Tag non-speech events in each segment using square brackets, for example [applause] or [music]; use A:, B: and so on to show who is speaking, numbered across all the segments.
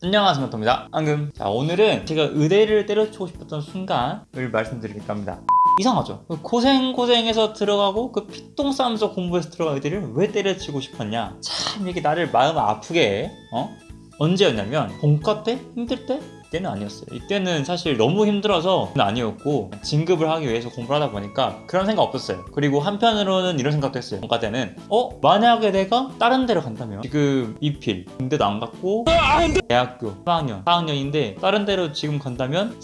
A: 안녕하세요 토입니다. 방금. 자 오늘은 제가 의대를 때려치고 싶었던 순간을 말씀드리겠다 합니다. 이상하죠? 고생 고생해서 들어가고 그 피똥 싸면서 공부해서 들어간 의대를 왜 때려치고 싶었냐? 참 이게 나를 마음 아프게 해 어? 언제였냐면 본과 때? 힘들 때? 이때는 아니었어요. 이때는 사실 너무 힘들어서 아니었고 진급을 하기 위해서 공부를 하다 보니까 그런 생각 없었어요. 그리고 한편으로는 이런 생각도 했어요. 본과 때는 어? 만약에 내가 다른 데로 간다면? 지금 이필 군대도 안 갔고 대학교 4학년 4학년인데 다른 데로 지금 간다면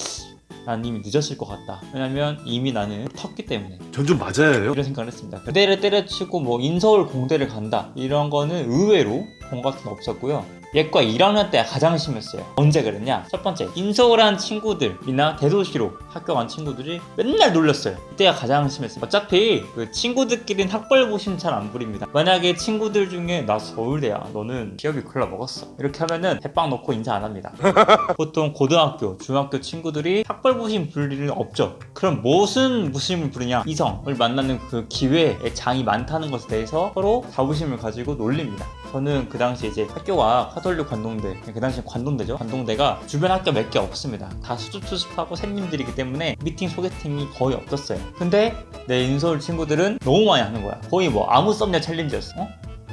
A: 난 이미 늦었을 것 같다. 왜냐면 이미 나는 텄기 때문에.
B: 전 좀 맞아요.
A: 이런 생각을 했습니다. 그대를 때려치고 뭐 인서울 공대를 간다. 이런 거는 의외로 본 것은 없었고요 예과 1학년 때 가장 심했어요. 언제 그랬냐? 첫 번째 인서울한 친구들이나 대도시로 학교 간 친구들이 맨날 놀렸어요. 이때가 가장 심했어요. 어차피 그 친구들끼리는 학벌고심 잘안 부립니다. 만약에 친구들 중에 나 서울대야 너는 기업이 골라 먹었어. 이렇게 하면은 대빵 놓고 인사 안 합니다. [laughs] 보통 고등학교, 중학교 친구들이 학벌부심 부릴 일은 없죠. 그럼 무슨 부심을 부리냐? 이성을 만나는 그 기회의 장이 많다는 것에 대해서 서로 자부심을 가지고 놀립니다. 저는 그 당시 이제 학교가 카톨릭 관동대, 그 당시 관동대죠. 관동대가 주변 학교 몇 개 없습니다. 다 수줍수줍하고 샘님들이기 때문에 미팅 소개팅이 거의 없었어요. 근데 내 인서울 친구들은 너무 많이 하는 거야. 거의 뭐 아무 썸녀 챌린지였어. 어?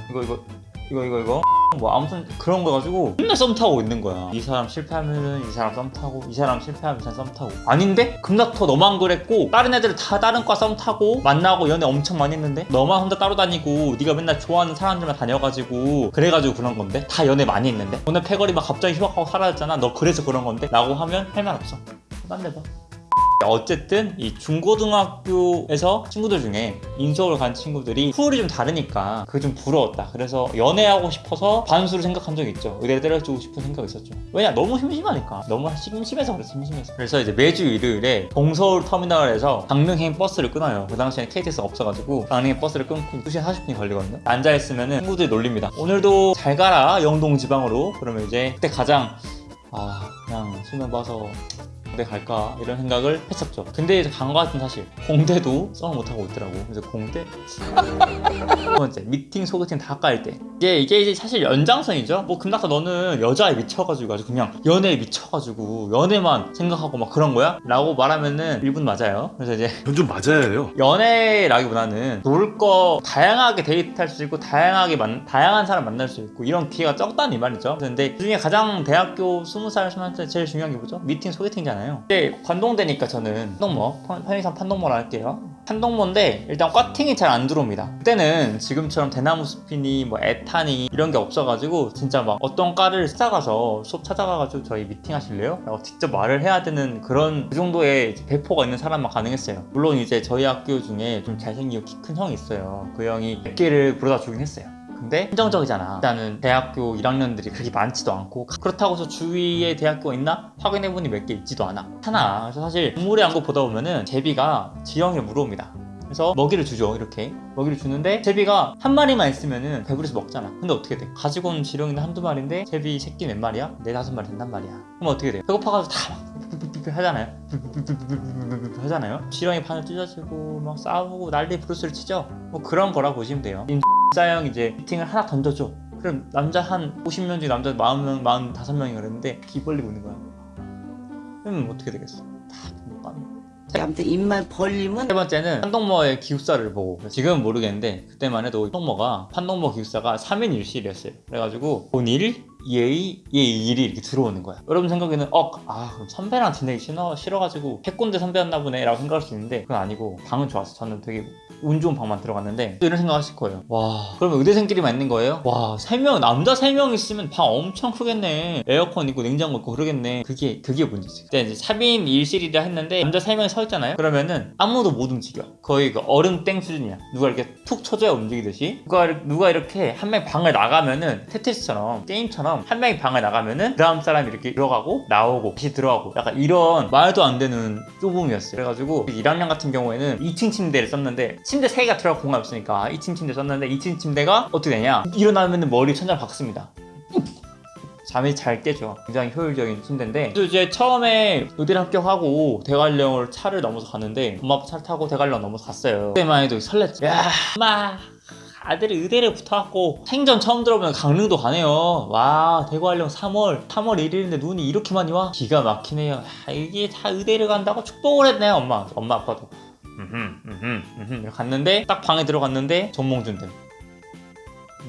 A: 이거 이거 이거 이거 이거? 뭐 아무튼 그런 거 가지고 맨날 썸 타고 있는 거야. 이 사람 실패하면은 이 사람 썸 타고 이 사람 실패하면 이 사람 썸 타고. 아닌데? 금닥터 너만 그랬고 다른 애들 다 다른 과 썸 타고 만나고 연애 엄청 많이 했는데? 너만 혼자 따로 다니고 네가 맨날 좋아하는 사람들만 다녀가지고 그래가지고 그런 건데? 다 연애 많이 했는데? 오늘 패거리 막 갑자기 휴학하고 사라졌잖아. 너 그래서 그런 건데? 라고 하면 할 말 없어. 딴 데 봐 어쨌든 이 중고등학교에서 친구들 중에 인서울 간 친구들이 풀이 좀 다르니까 그게 좀 부러웠다. 그래서 연애하고 싶어서 반수를 생각한 적이 있죠. 의대 때려주고 싶은 생각이 있었죠. 왜냐 너무 심심하니까. 너무 심심해서 그랬어 심심해서. 그래서 이제 매주 일요일에 동서울 터미널에서 강릉행 버스를 끊어요. 그 당시에는 KTX 없어가지고 강릉행 버스를 끊고 2시간 40분이 걸리거든요. 앉아있으면 친구들이 놀립니다 오늘도 잘 가라 영동 지방으로. 그러면 이제 그때 가장 아 그냥 수면 봐서 공대 갈까? 이런 생각을 했었죠. 근데 이제 간거 같은 사실 공대도 썸을 못하고 있더라고. 그래서 공대? 두 번째 미팅 소개팅 다깔 때. 이게 이게 이제 사실 연장선이죠? 뭐 금나카 너는 여자에 미쳐가지고 아주 그냥 연애에 미쳐가지고 연애만 생각하고 막 그런 거야? 라고 말하면은 일분 맞아요. 그래서 이제
B: 전좀 맞아요.
A: 연애라기보다는 놀 거 다양하게 데이트할 수 있고 다양하게 만, 다양한 사람 만날 수 있고 이런 기회가 적다는 이 말이죠. 근데 그중에 가장 대학교 20살 20살 제일 중요한 게 뭐죠? 미팅 소개팅이잖아요 근데 관동대니까 저는 판동모 편- 편의상 판동모라 할게요. 판동모인데 일단 꽈팅이 잘 안 들어옵니다. 그때는 지금처럼 대나무 숲이니 뭐 에탄이 이런 게 없어가지고 진짜 막 어떤 과를 찾아가서 수업 찾아가가지고 저희 미팅 하실래요? 라고 직접 말을 해야 되는 그런 그 정도의 배포가 있는 사람만 가능했어요. 물론 이제 저희 학교 중에 좀 잘생기고 키 큰 형이 있어요. 그 형이 100개를 부르다 주긴 했어요 근데 한정적이잖아 일단은 대학교 1학년들이 그렇게 많지도 않고 그렇다고 해서 주위에 대학교가 있나? 확인해보니 몇 개 있지도 않아 하나 그래서 사실 동물의 안고 보다 보면은 제비가 지영이를 물어옵니다 그래서 먹이를 주죠 이렇게 먹이를 주는데 제비가 한 마리만 있으면은 배부려서 먹잖아 근데 어떻게 돼? 가지고 온 지렁이는 한두 마리인데 제비 새끼 몇 마리야? 네 다섯 마리 된단 말이야 그럼 어떻게 돼? 배고파가지고 다막 하잖아요 하잖아요 지렁이 판을 찢어지고 막 싸우고 난리 브루스를 치죠 뭐 그런 거라 보시면 돼요 싸형 이제 미팅을 하나 던져줘. 그럼 남자 한 50명 중에 남자 40명, 45명이 그랬는데 귀 벌리고 있는 거야. 그러면 어떻게 되겠어? 다못 가는
C: 아무튼 입만 벌리면
A: 세 번째는 판동모의 기숙사를 보고. 지금은 모르겠는데 그때만 해도 판동모가 판동모 기숙사가 3인 1실이었어요. 그래가지고 본일 예의 예일이 이렇게 들어오는 거야. 여러분 생각에는 어 아 그럼 선배랑 지내기 싫어, 싫어가지고 해꼰대 선배였나 보네 라고 생각할 수 있는데 그건 아니고 방은 좋았어. 저는 되게 운 좋은 방만 들어갔는데 또 이런 생각 하실 거예요. 와 그러면 의대생끼리만 있는 거예요? 와 3명 남자 3명 있으면 방 엄청 크겠네. 에어컨 있고 냉장고 있고 그러겠네. 그게 그게 문제지. 그때 이제 3인 1실이라 했는데 남자 3명이 서 있잖아요? 그러면은 아무도 못 움직여. 거의 그 얼음 땡 수준이야. 누가 이렇게 툭 쳐줘야 움직이듯이. 누가, 누가 이렇게 한 명 방을 나가면은 테트리스처럼 게임처럼 한 명이 방을 나가면은 그 다음 사람이 이렇게 들어가고 나오고 다시 들어가고 약간 이런 말도 안 되는 좁음이었어요 그래가지고 1학년 같은 경우에는 2층 침대를 썼는데 침대 3개가 들어갈 공간 없으니까 2층 침대 썼는데 2층 침대가 어떻게 되냐 일어나면 머리 천장 박습니다 잠이 잘 깨죠. 굉장히 효율적인 침대인데 또 이제 처음에 의대를 합격하고 대관령을 차를 넘어서 갔는데 엄마 아빠 차를 타고 대관령 넘어서 갔어요. 그때만 해도 설렜죠. 야, 엄마 다들 의대를 붙어갖고 생전 처음 들어보면 강릉도 가네요. 와 대구하령 3월 3월 1일인데 눈이 이렇게 많이 와? 기가 막히네요. 아, 이게 다 의대를 간다고 축복을 했네요 엄마 엄마 아빠도. 음흠 음흠 음흠. 갔는데 딱 방에 들어갔는데 정몽준 등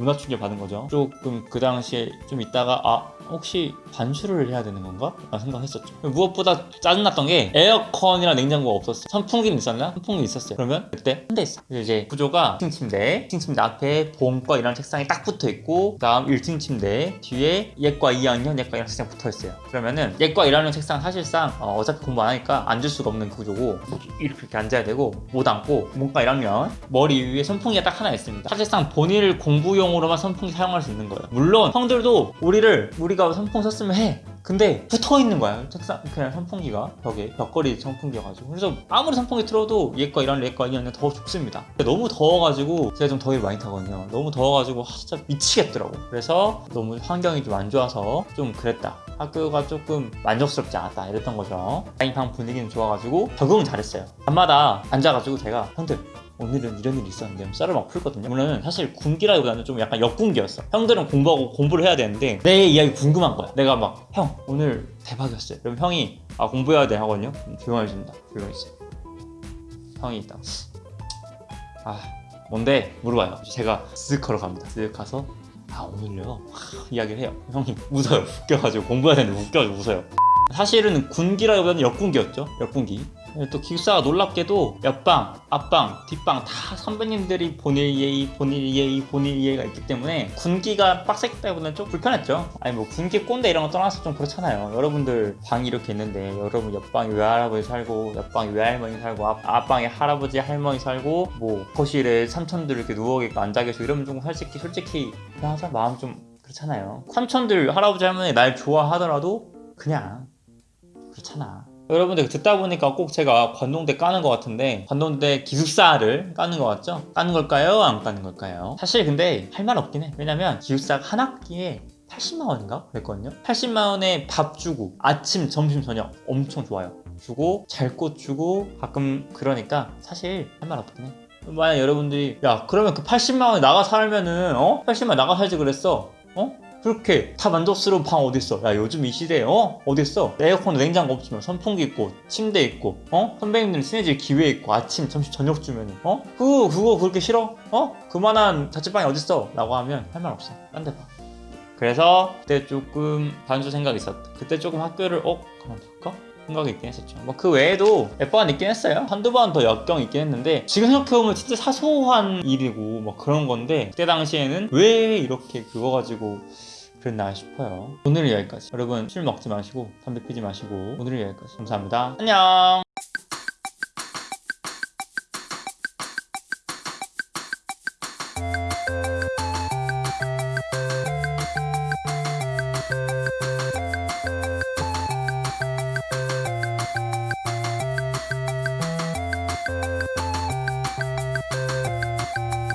A: 문화 충격 받은 거죠. 조금 그 당시에 좀 있다가 아 혹시 반수를 해야 되는 건가? 라는 생각했었죠. 무엇보다 짜증났던 게 에어컨이랑 냉장고가 없었어요. 선풍기는 있었나? 선풍기 있었어요. 그러면 그때 한 대 있어. 그래서 이제 구조가 1층 침대, 1층 침대 앞에 보험과 이런 책상이 딱 붙어 있고 그 다음 1층 침대 뒤에 예과 2학년, 예과 1학년 책상 붙어 있어요. 그러면은 예과 1학년 책상 사실상 어, 어차피 공부 안 하니까 앉을 수가 없는 구조고 이렇게, 앉아야 되고 못 앉고 문과 1학년 머리 위에 선풍기가 딱 하나 있습니다. 사실상 본인을 공부용 으로만 선풍기 사용할 수 있는 거예요. 물론 형들도 우리를 우리가 선풍 썼으면 해. 근데 붙어 있는 거야. 책상 그냥 선풍기가. 벽에. 벽걸이 선풍기여가지고. 그래서 아무리 선풍기 틀어도 얘과 이런 얘과 이런 더 춥습니다. 너무 더워가지고 제가 좀 더위를 많이 타거든요. 너무 더워가지고 아, 진짜 미치겠더라고. 그래서 너무 환경이 좀 안 좋아서 좀 그랬다. 학교가 조금 만족스럽지 않았다. 이랬던 거죠. 다잉방 분위기는 좋아가지고 적응을 잘했어요. 밤마다 앉아가지고 제가 형들 오늘은 이런 일이 있었는데 썰을 막 풀거든요. 오늘은 사실 군기라기보다는 좀 약간 역군기였어. 형들은 공부하고 공부를 해야 되는데 내 이야기 궁금한 거야. 내가 막 형 오늘 대박이었어요. 그럼 형이 아 공부해야 돼 하거든요. 그럼 조용해진다. 조용해져. 형이 있다. 아 뭔데 물어봐요. 제가 쓱 걸어갑니다. 쓱 가서 아 오늘요 하, [laughs] 이야기를 해요. 형이 웃어요. 웃겨가지고 공부해야 되는데 웃겨가지고 웃어요. 사실은 군기라기보다는 역군기였죠. 역군기. 또 기숙사가 놀랍게도 옆방, 앞방, 뒷방 다 선배님들이 본일 예의, 본일 예의, 본일 예의가 있기 때문에 군기가 빡셌기 때문에 좀 불편했죠. 아니 뭐 군기 꼰대 이런 거 떠나서 좀 그렇잖아요. 여러분들 방이 이렇게 있는데 여러분 옆방에 외할아버지 살고 옆방에 외할머니 살고 앞, 앞방에 할아버지 할머니 살고 뭐 거실에 삼촌들 이렇게 누워 계고 앉아 계시고 이러면 좀 솔직히 솔직히 항상 마음 좀 그렇잖아요. 삼촌들 할아버지 할머니 날 좋아하더라도 그냥 그렇잖아. 여러분들 듣다 보니까 꼭 제가 관동대 까는 것 같은데 관동대 기숙사를 까는 것 같죠? 까는 걸까요? 안 까는 걸까요? 사실 근데 할 말 없긴 해. 왜냐면 기숙사가 한 학기에 80만 원인가 그랬거든요. 80만 원에 밥 주고 아침, 점심, 저녁 엄청 좋아요. 주고 잘 곳 주고 가끔 그러니까 사실 할 말 없긴 해. 만약 여러분들이 야 그러면 그 80만 원에 나가 살면은 어? 80만 원 나가 살지 그랬어. 어? 그렇게 다 만족스러운 방 어딨어? 야 요즘 이 시대에 어? 어딨어? 에어컨 냉장고 없지만 선풍기 있고 침대 있고 어? 선배님들 친해질 기회 있고 아침 점심 저녁 주면은 어? 그거 그거 그렇게 싫어? 어? 그만한 자취방이 어딨어? 라고 하면 할 말 없어 딴 데 봐. 그래서 그때 조금 반수 생각이 있었다 그때 조금 학교를 어? 그만둘까? 생각이 있긴 했었죠 뭐 그 외에도 몇번 있긴 했어요 한두 번 더 역경 있긴 했는데 지금 생각해보면 진짜 사소한 일이고 뭐 그런 건데 그때 당시에는 왜 이렇게 그거 가지고 그랬나 싶어요. 오늘은 여기까지. 여러분 술 먹지 마시고 담배 피지 마시고 오늘은 여기까지. 감사합니다. 안녕